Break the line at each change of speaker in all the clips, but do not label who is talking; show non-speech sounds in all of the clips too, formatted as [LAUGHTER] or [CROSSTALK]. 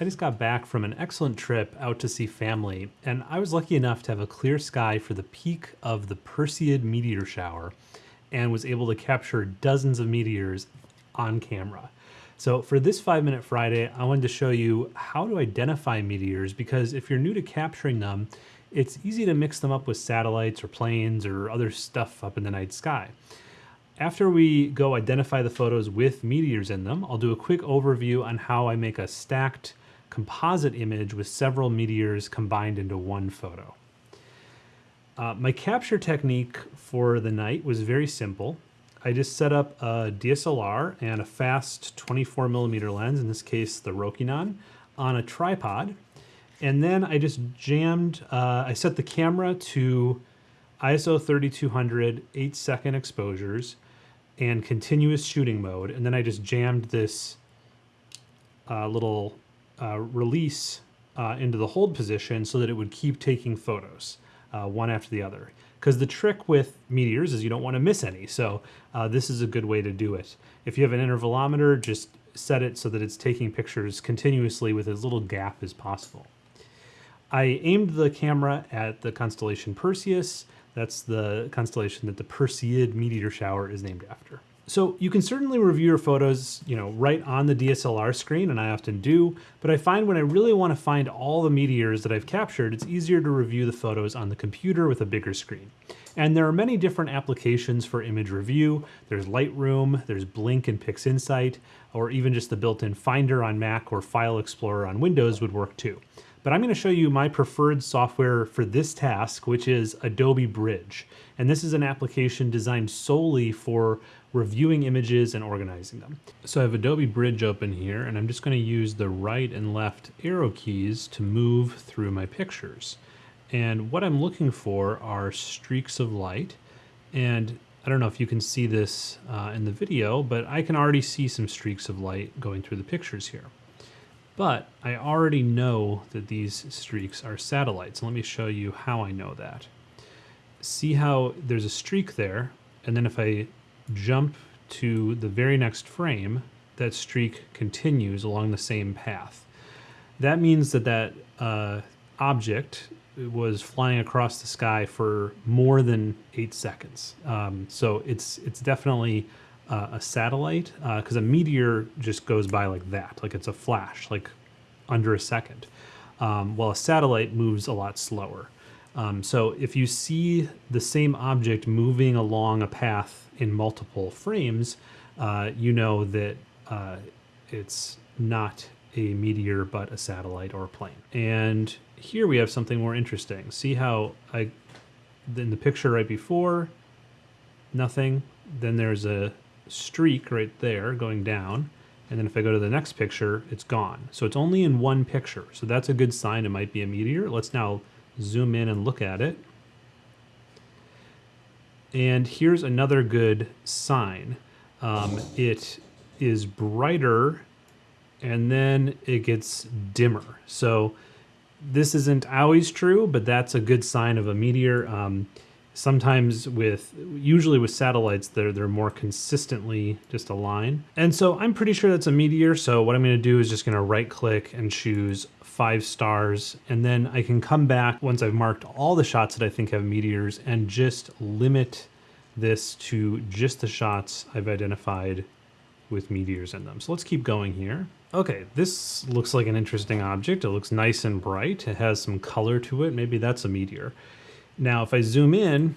I just got back from an excellent trip out to see family, and I was lucky enough to have a clear sky for the peak of the Perseid meteor shower and was able to capture dozens of meteors on camera. So for this 5 Minute Friday, I wanted to show you how to identify meteors because if you're new to capturing them, it's easy to mix them up with satellites or planes or other stuff up in the night sky. After we go identify the photos with meteors in them, I'll do a quick overview on how I make a stacked composite image with several meteors combined into one photo. Uh, my capture technique for the night was very simple. I just set up a DSLR and a fast 24 millimeter lens, in this case the Rokinon, on a tripod. And then I just jammed, uh, I set the camera to ISO 3200, 8 second exposures, and continuous shooting mode. And then I just jammed this uh, little uh, release uh, into the hold position so that it would keep taking photos uh, one after the other. Because the trick with meteors is you don't want to miss any. So uh, this is a good way to do it. If you have an intervalometer, just set it so that it's taking pictures continuously with as little gap as possible. I aimed the camera at the constellation Perseus. That's the constellation that the Perseid meteor shower is named after. So you can certainly review your photos, you know, right on the DSLR screen, and I often do, but I find when I really want to find all the meteors that I've captured, it's easier to review the photos on the computer with a bigger screen. And there are many different applications for image review. There's Lightroom, there's Blink and PixInsight, or even just the built-in Finder on Mac or File Explorer on Windows would work too. But I'm going to show you my preferred software for this task, which is Adobe Bridge. And this is an application designed solely for reviewing images and organizing them. So I have Adobe Bridge open here, and I'm just going to use the right and left arrow keys to move through my pictures. And what I'm looking for are streaks of light. And I don't know if you can see this uh, in the video, but I can already see some streaks of light going through the pictures here. But I already know that these streaks are satellites. Let me show you how I know that. See how there's a streak there, and then if I jump to the very next frame, that streak continues along the same path. That means that that uh, object was flying across the sky for more than eight seconds. Um, so it's it's definitely uh, a satellite because uh, a meteor just goes by like that, like it's a flash, like under a second, um, while a satellite moves a lot slower. Um, so if you see the same object moving along a path in multiple frames, uh, you know that uh, it's not a meteor but a satellite or a plane. And here we have something more interesting. See how I, in the picture right before, nothing. Then there's a streak right there going down. And then if I go to the next picture, it's gone. So it's only in one picture. So that's a good sign it might be a meteor. Let's now zoom in and look at it. And here's another good sign. Um, it is brighter and then it gets dimmer. So this isn't always true, but that's a good sign of a meteor. Um, sometimes with, usually with satellites, they're, they're more consistently just a line. And so I'm pretty sure that's a meteor. So what I'm gonna do is just gonna right click and choose five stars. And then I can come back once I've marked all the shots that I think have meteors and just limit this to just the shots I've identified with meteors in them. So let's keep going here. Okay, this looks like an interesting object. It looks nice and bright. It has some color to it. Maybe that's a meteor. Now, if I zoom in,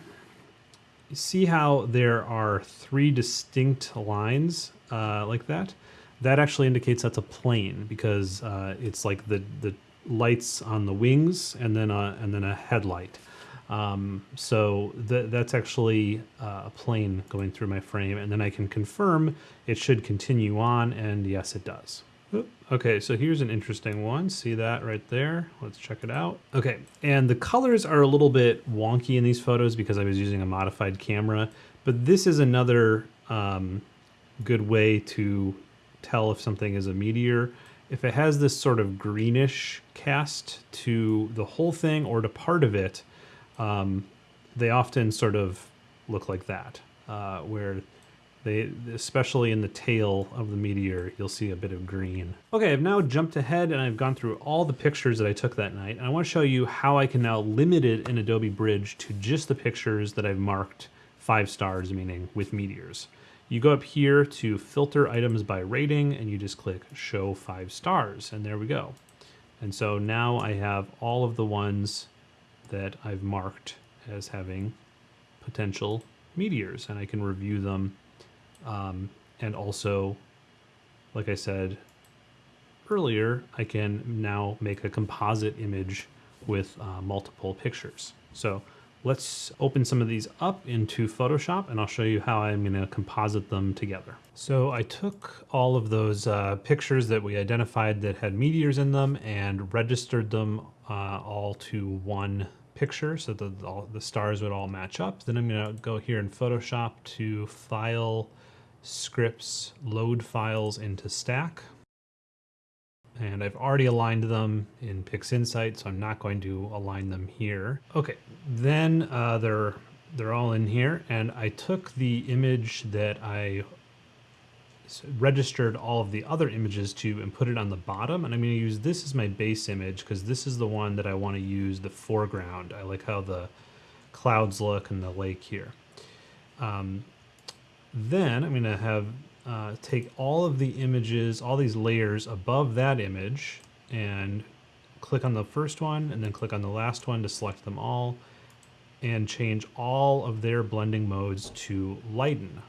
see how there are three distinct lines uh, like that? That actually indicates that's a plane because uh, it's like the, the lights on the wings and then a, and then a headlight. Um, so th that's actually uh, a plane going through my frame and then I can confirm it should continue on and yes it does. Okay, so here's an interesting one. See that right there? Let's check it out. Okay, and the colors are a little bit wonky in these photos because I was using a modified camera, but this is another um, good way to tell if something is a meteor. If it has this sort of greenish cast to the whole thing or to part of it, um, they often sort of look like that, uh, where They, especially in the tail of the meteor, you'll see a bit of green. Okay, I've now jumped ahead and I've gone through all the pictures that I took that night. And I want to show you how I can now limit it in Adobe Bridge to just the pictures that I've marked five stars, meaning with meteors. You go up here to filter items by rating and you just click show five stars and there we go. And so now I have all of the ones that I've marked as having potential meteors and I can review them um, and also, like I said earlier, I can now make a composite image with uh, multiple pictures. So let's open some of these up into Photoshop and I'll show you how I'm going to composite them together. So I took all of those uh, pictures that we identified that had meteors in them and registered them uh, all to one picture so that all, the stars would all match up. Then I'm going to go here in Photoshop to File, scripts load files into stack. And I've already aligned them in PixInsight, so I'm not going to align them here. Okay, then uh, they're, they're all in here, and I took the image that I registered all of the other images to and put it on the bottom. And I'm going to use this as my base image because this is the one that I want to use the foreground. I like how the clouds look and the lake here. Um, then I'm going to have uh, take all of the images, all these layers above that image and click on the first one and then click on the last one to select them all and change all of their blending modes to lighten.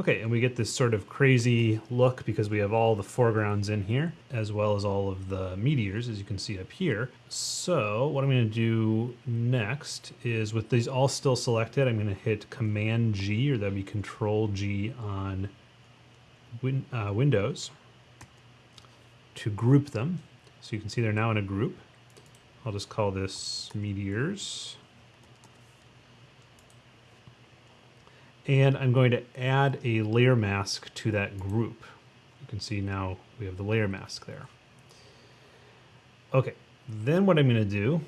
Okay, and we get this sort of crazy look because we have all the foregrounds in here, as well as all of the meteors, as you can see up here. So what I'm gonna do next is with these all still selected, I'm gonna hit Command G, or that'd be Control G on win uh, Windows to group them. So you can see they're now in a group. I'll just call this meteors. And I'm going to add a layer mask to that group. You can see now we have the layer mask there. Okay, then what I'm going to do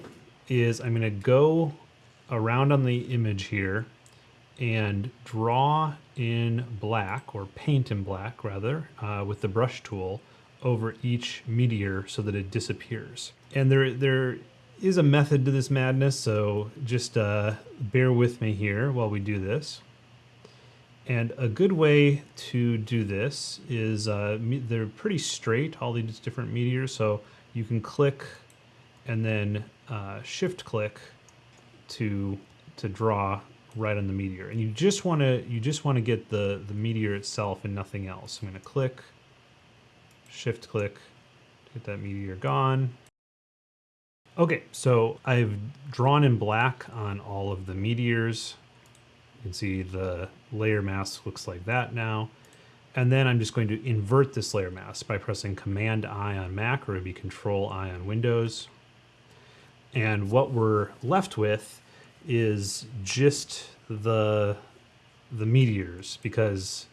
is I'm going to go around on the image here and draw in black or paint in black rather uh, with the brush tool over each meteor so that it disappears. And there there is a method to this madness, so just uh, bear with me here while we do this. And a good way to do this is uh, they're pretty straight, all these different meteors. So you can click and then uh, shift click to to draw right on the meteor. And you just want to you just want to get the the meteor itself and nothing else. I'm going to click, shift click, get that meteor gone. Okay, so I've drawn in black on all of the meteors can see the layer mask looks like that now. And then I'm just going to invert this layer mask by pressing Command I on Mac or it'd be Control I on Windows. And what we're left with is just the the meteors because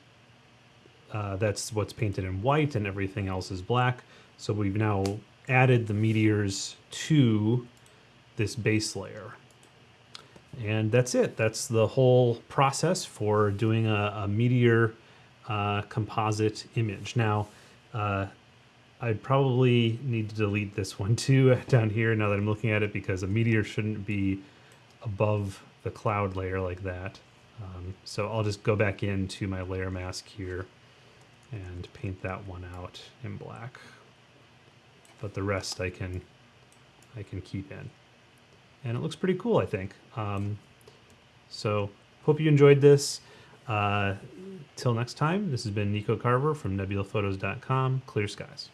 uh, that's what's painted in white and everything else is black. So we've now added the meteors to this base layer. And that's it. That's the whole process for doing a, a meteor uh, composite image. Now, uh, I'd probably need to delete this one too [LAUGHS] down here now that I'm looking at it because a meteor shouldn't be above the cloud layer like that. Um, so I'll just go back into my layer mask here and paint that one out in black. But the rest I can I can keep in and it looks pretty cool, I think. Um, so hope you enjoyed this. Uh, till next time, this has been Nico Carver from nebulaphotos.com. Clear skies.